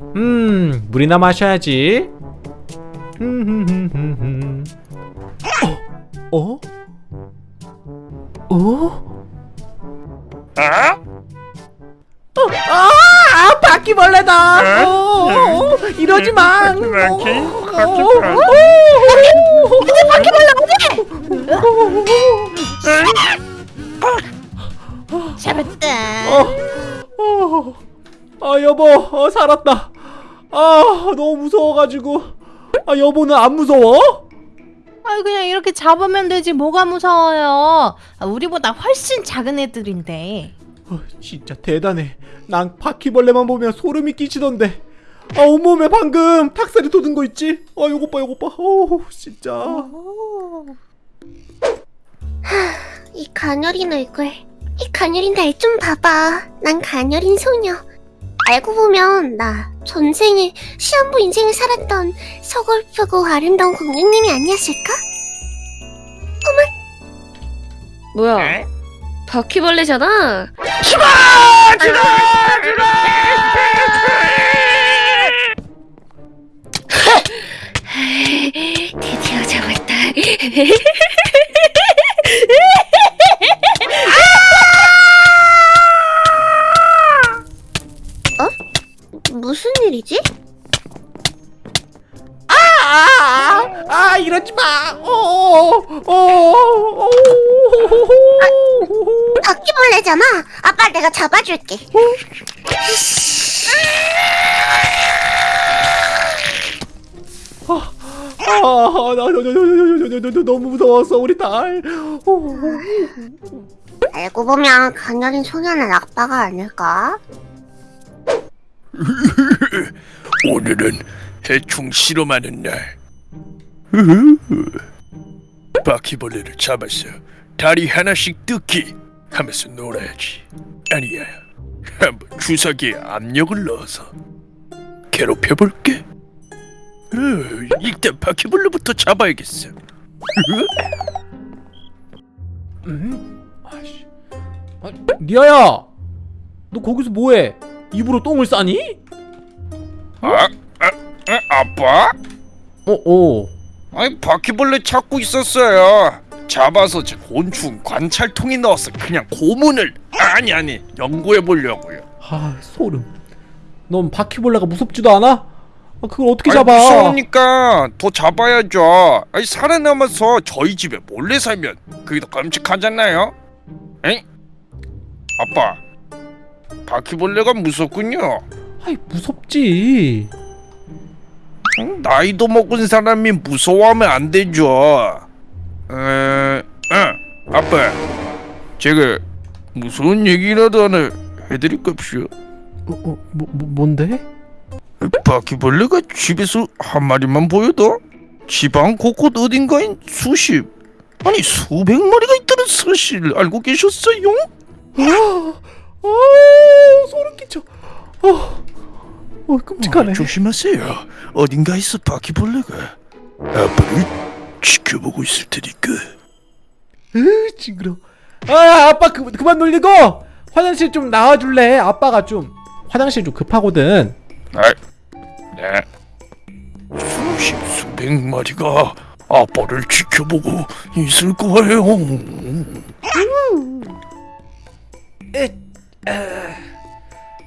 음, 물이나 마셔야지. 흠흠흠흠흠. 어? 어? 어? 아? 아, 아 바퀴벌레다. 어, 어, 어, 이러지 마. 바퀴, 어, 바퀴, 어. 어, 어, 바퀴벌레 어디? 잡았다. 어, 아 여보, 어, 살았다. 아 너무 무서워가지고. 아 여보는 안 무서워? 아 그냥 이렇게 잡으면 되지 뭐가 무서워요. 아, 우리보다 훨씬 작은 애들인데. 어, 진짜 대단해. 난 바퀴벌레만 보면 소름이 끼치던데. 아 온몸에 방금 탁살이 돋은 거 있지? 아 요것 봐 요것 봐. 어 진짜. 오. 이 가녀린 얼굴, 이 가녀린 날 좀 봐봐. 난 가녀린 소녀. 알고 보면 나 전생에 시한부 인생을 살았던 서글프고 아름다운 공주님이 아니었을까? 뭐야? 바퀴벌레잖아. 드디어 잡았다. 무슨 일이지? 아! 아, 아, 이러지 마. 어. 어. 아, 바퀴벌레잖아. 아빠 내가 잡아줄게. 어? 아, 나, 너무 무서웠어 우리 딸. 알고 보면 강렬인 소년은 아빠가 아닐까? 오늘은 해충 실험하는 날. 바퀴벌레를 잡아서 다리 하나씩 뜯기 하면서 놀아야지. 아니야, 한번 주사기에 압력을 넣어서 괴롭혀볼게. 어, 일단 바퀴벌레부터 잡아야겠어. 음? 아씨. 아, 리아야, 너 거기서 뭐해? 입으로 똥을 싸니? 아, 아, 아 아 빠? 어, 어. 아니 바퀴벌레 찾고 있었어요. 잡아서 제 곤충 관찰통에 넣어서 그냥 고문을 아니 아니 연구해 보려고요. 아, 소름. 넌 바퀴벌레가 무섭지도 않아? 아, 그걸 어떻게 아니, 잡아? 무서우니까 더 잡아야죠. 아니 살아남아서 저희 집에 몰래 살면 그게 더 끔찍하잖아요. 엥? 아빠, 바퀴벌레가 무섭군요. 아이, 무섭지. 응? 나이도 먹은 사람이 무서워하면 안 되죠. 에, 어, 아빠, 제가 무서운 얘기라도 하나 해드릴까요? 어, 어, 뭐, 뭐 뭔데? 바퀴벌레가 집에서 한 마리만 보여도 집안 곳곳 어딘가엔 수십 아니 수백 마리가 있다는 사실을 알고 계셨어요? 아, 아, 소름 끼쳐. 어, 어, 끔찍하네. 어, 조심하세요. 어딘가에서 바퀴벌레가 아빠를 지켜보고 있을 테니까. 으, 징그러. 아, 아빠 그, 그만 놀리고 화장실 좀 나와줄래? 아빠가 좀 화장실 좀 급하거든. 아, 네. 수십 수백 마리가 아빠를 지켜보고 있을 거예요.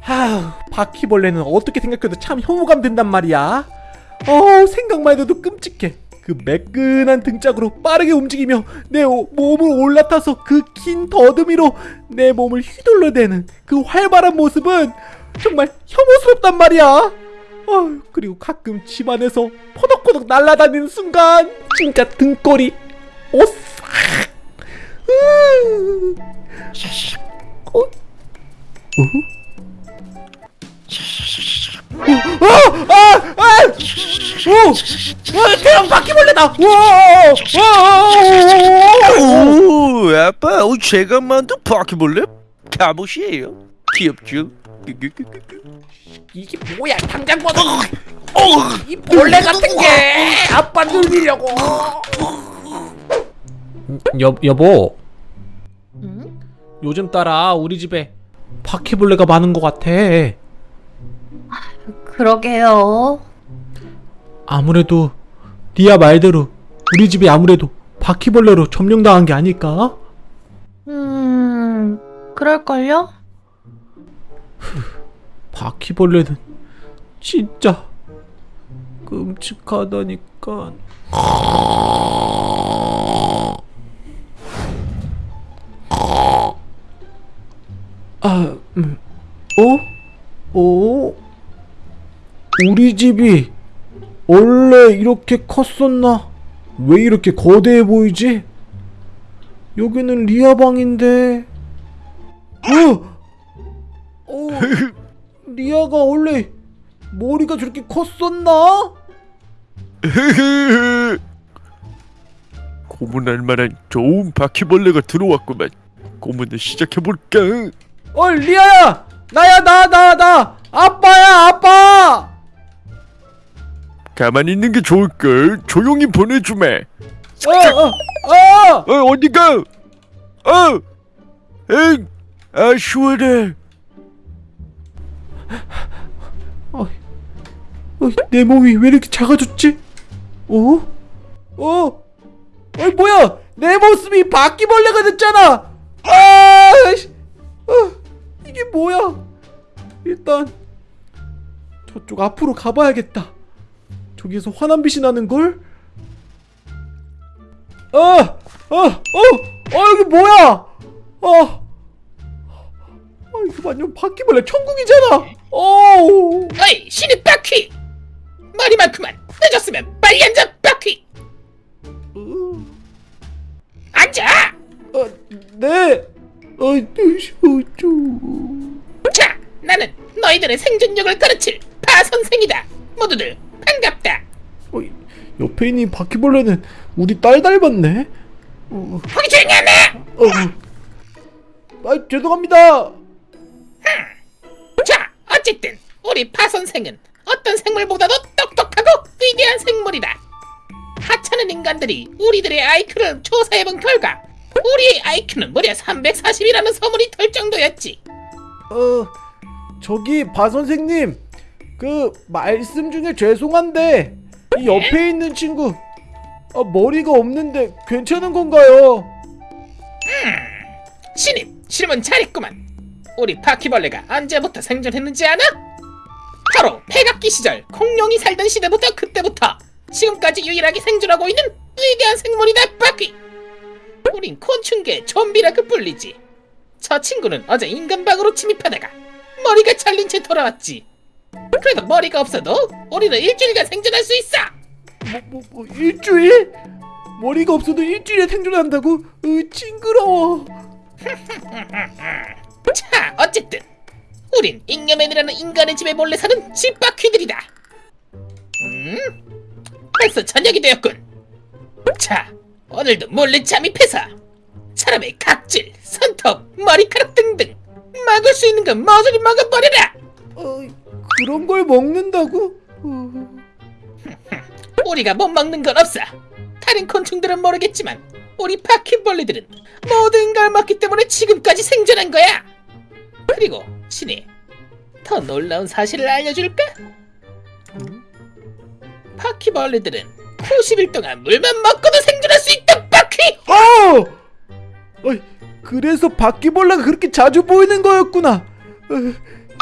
하, 바퀴벌레는 어떻게 생각해도 참 혐오감 든단 말이야. 어, 생각만 해도 끔찍해. 그 매끈한 등짝으로 빠르게 움직이며 내 오- 몸을 올라타서 그 긴 더듬이로 내 몸을 휘둘러대는 그 활발한 모습은 정말 혐오스럽단 말이야. 어, 그리고 가끔 집안에서 포덕포덕 날아다니는 순간 진짜 등골이 오싹. 으. 어? 어? 아! 아! 아! 오! 와, 대형 바퀴벌레다! 와! 와! 오, 아빠, 어, 제가 만든 바퀴벌레 갑옷이에요. 귀엽죠? 이게 뭐야? 당장 벗어! 이 벌레 같은 게 아빠 놀리려고. 여 여보, 응? 요즘 따라 우리 집에 바퀴벌레가 많은 것 같아. 그러게요. 아무래도 리아 말대로 우리 집이 아무래도 바퀴벌레로 점령당한 게 아닐까? 음, 그럴걸요? 바퀴벌레는 진짜 끔찍하다니까. 아, 음, 어? 어? 우리 집이 원래 이렇게 컸었나? 왜 이렇게 거대해 보이지? 여기는 리아 방인데. 어? 어? 리아가 원래 머리가 저렇게 컸었나? 고문할 만한 좋은 바퀴벌레가 들어왔구만. 고문을 시작해볼까? 어 리아야 나야 나 나 나 아빠야 아빠 가만히 있는 게 좋을걸. 조용히 보내주마. 어어어 어, 어. 어 어 디가? 어, 엥, 아 시원해. 어, 내 몸이 왜 이렇게 작아졌지? 어? 어? 어이 뭐야 내 모습이 바퀴벌레가 됐잖아 아 씨. 어, 이게 뭐야 일단 저쪽 앞으로 가봐야겠다 저기에서 환한 빛이 나는걸? 어! 어! 어! 어 여기 뭐야 어! 아 이거 완전 바퀴벌레 천국이잖아 어우 어이 신입 바퀴 머리 많구만 늦었으면 빨리 앉아 바퀴 어, 앉아 어, 네. 어, 어쩌. 자 나는 너희들의 생존력을 가르칠 파 선생이다 모두들 반갑다 어, 옆에 있는 바퀴벌레는 우리 딸 닮았네. 어, 거기 조용히 하네 어. 아, 죄송합니다. 자 어쨌든 우리 파 선생은 어떤 생물보다도 똑똑하고 위대한 생물이다 하찮은 인간들이 우리들의 IQ를 조사해본 결과 우리의 IQ는 무려 340이라는 소문이 돌 정도였지 어, 저기 바 선생님, 그 말씀 중에 죄송한데 이 옆에 있는 친구 아, 머리가 없는데 괜찮은 건가요? 신입 질문 잘했구만 우리 바퀴벌레가 언제부터 생존했는지 아나? 바로 백악기 시절 공룡이 살던 시대부터 그때부터 지금까지 유일하게 생존하고 있는 위대한 생물이다 바퀴 우린 곤충계의 좀비라고 불리지 저 친구는 어제 인간방으로 침입하다가 머리가 잘린 채 돌아왔지 그래도 머리가 없어도 우리는 일주일간 생존할 수 있어 뭐, 뭐, 뭐 일주일? 머리가 없어도 일주일에 생존한다고? 으, 징그러워. 자, 어쨌든 우린 잉여맨이라는 인간의 집에 몰래 사는 집바퀴들이다. 음, 벌써 저녁이 되었군. 자, 오늘도 몰래 잠입해서 사람의 각질, 손톱, 머리카락 등등 막을 수 있는 건 모조리 막아버려라. 어, 그런 걸 먹는다고? 어, 우리가 못 먹는 건 없어. 다른 곤충들은 모르겠지만 우리 바퀴벌레들은 모든 걸 먹기 때문에 지금까지 생존한 거야. 그리고 신이 더 놀라운 사실을 알려줄까? 바퀴벌레들은 90일 동안 물만 먹고도 생존할 수 있다. 그래서 바퀴벌레가 그렇게 자주 보이는 거였구나. 어,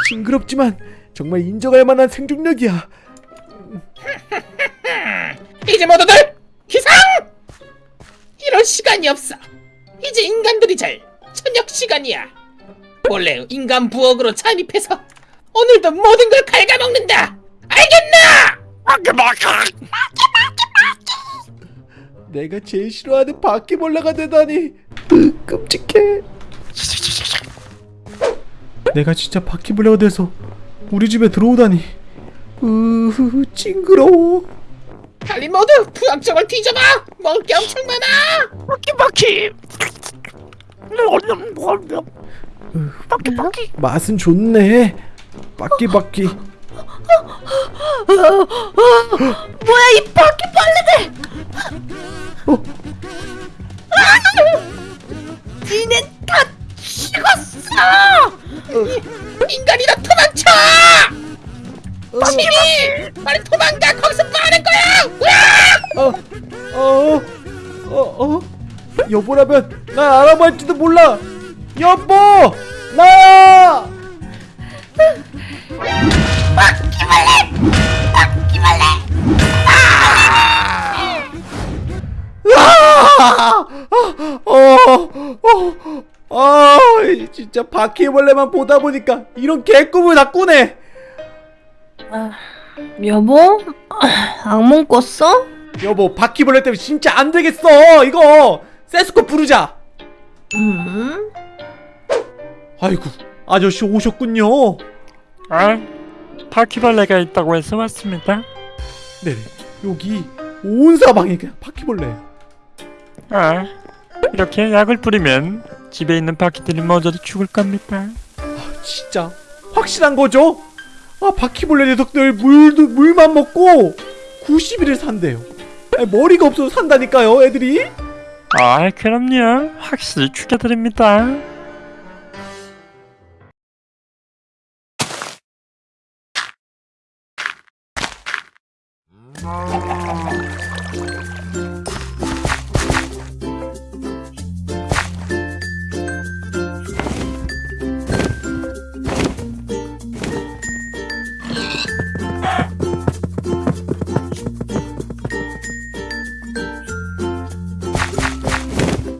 징그럽지만 정말 인정할 만한 생존력이야. 이제 모두들 기상! 이럴 시간이 없어. 이제 인간들이 잘 저녁 시간이야. 원래 인간 부엌으로 잠입해서 오늘도 모든 걸 갉아먹는다. 알겠나? 내가 제일 싫어하는 바퀴벌레가 되다니 으, 끔찍해. 내가 진짜 바퀴벌레가 돼서 우리 집에 들어오다니 으 징그러워. 빨리 모두 부엌쪽을 뒤져봐. 먹을 게 엄청 많아. 바퀴 바퀴. 바퀴 바퀴. 맛은 좋네. 바퀴바퀴. 뭐야 이 바퀴 여보라면 날 알아볼지도 몰라. 여보, 나야. 아! 어, 어, 아, 진짜 바퀴벌레만 보다 보니까 이런 개꿈을 다 꾸네. 여보? 악몽 꿨어? 여보, 바퀴벌레 때문에 진짜 안 되겠어. 이거 세스코 부르자. 음? 아이고, 아저씨 오셨군요. 아, 바퀴벌레가 있다고 해서 왔습니다. 네, 여기 온 사방이 그냥 바퀴벌레. 아, 이렇게 약을 뿌리면 집에 있는 바퀴들이 모두 죽을 겁니다. 진짜 확실한 거죠? 아, 바퀴벌레 녀석들 물도 물만 먹고 90일을 산대요. 아니, 머리가 없어서 산다니까요, 애들이. 아, 그럼요. 확실히 죽여드립니다.